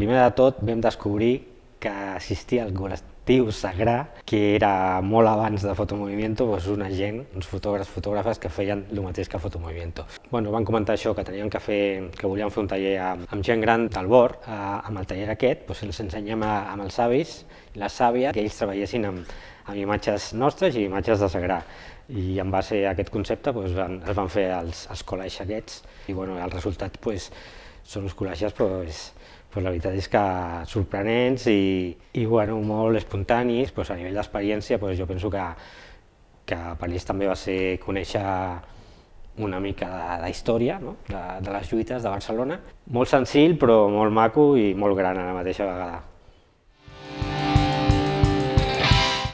primer de tot vam descobrir que existia el col·lectiu Sagrà, que era molt abans de Fotomovimiento, doncs una gent, uns fotògrafs, fotògrafes que feien el mateix que Fotomovimiento. Bueno, van comentar això, que tenien que fer, que volien fer un taller amb, amb gent gran del bord, eh, amb el taller aquest, doncs els ensenyem a, amb els avis, les sàvies, que ells treballessin amb, amb imatges nostres i imatges de Sagrà. I en base a aquest concepte doncs, van, es van fer els, els col·legis aquests i bueno, el resultat doncs, són uns col·legis doncs, pues la veritat és que sorprenents i, i bueno, molt espontanis, pues a nivell d'experiència pues jo penso que, que per ells també va ser conèixer una mica de, de història no? de, de les lluites de Barcelona. Molt senzill però molt maco i molt gran a la mateixa vegada.